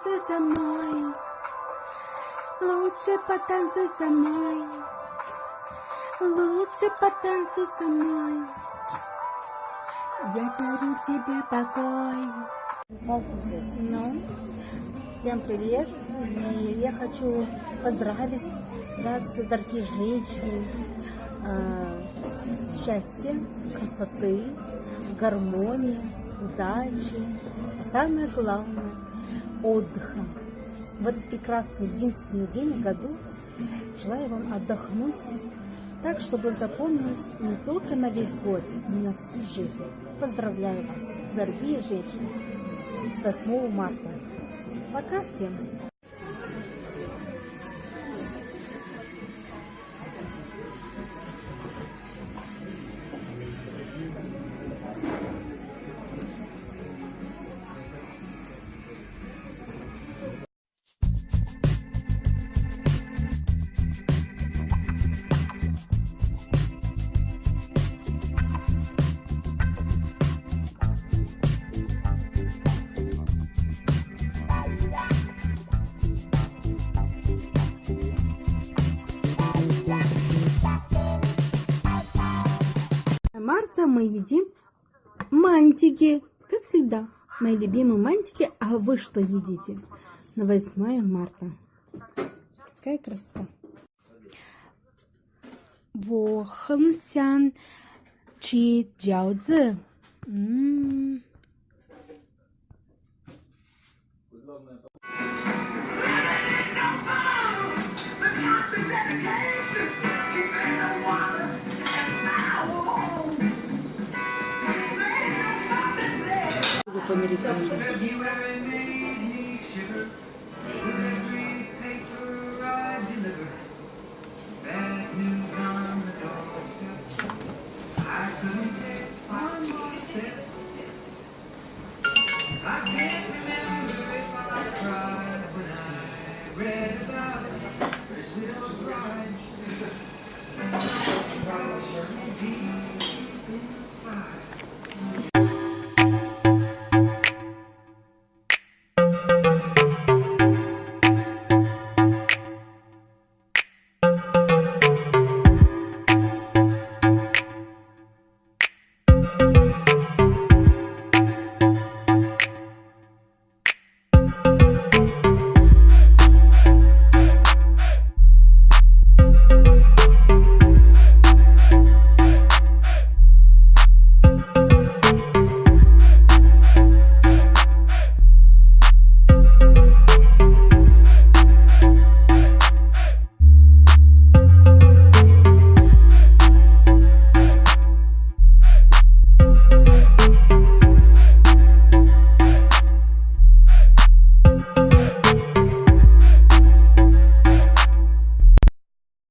потанцуй со мной. Лучше потанцуй со мной. Лучше потанцуй со мной. Я дарю тебе покой. Ну, всем привет! И я хочу поздравить вас, дорогие женщины, э, счастья, красоты, гармонии, удачи, а самое главное – отдыха. В этот прекрасный, единственный день в году желаю вам отдохнуть так, чтобы он запомнился не только на весь год, но и на всю жизнь. Поздравляю вас, дорогие женщины, с 8 марта. Пока всем! марта мы едим мантики, как всегда. Мои любимые мантики, а вы что едите? На 8 марта. Какая красота. Вохансян чи джао по-американски.